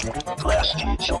Class teacher.